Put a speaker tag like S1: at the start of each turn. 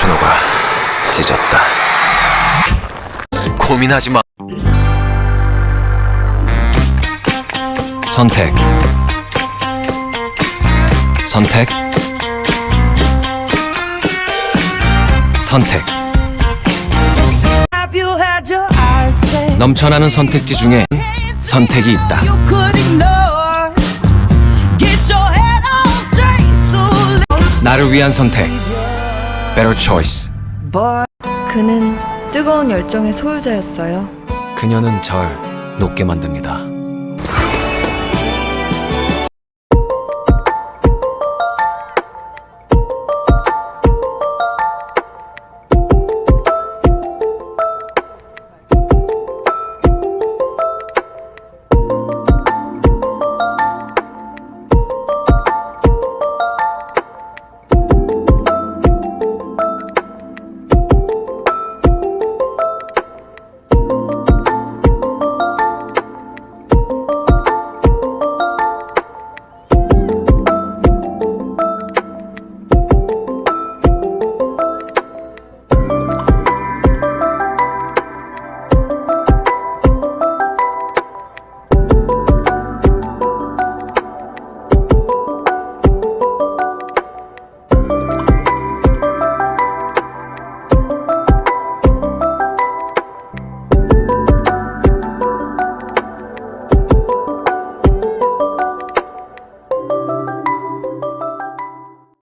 S1: 준호가 찢었다. 고민하지 마. 선택. 선택. 선택. 넘쳐나는 선택지 중에 선택이 있다. 나를 위한 선택. Better choice.
S2: Boy.
S3: 그는 뜨거운 열정의 소유자였어요.
S1: 그녀는 절 높게 만듭니다.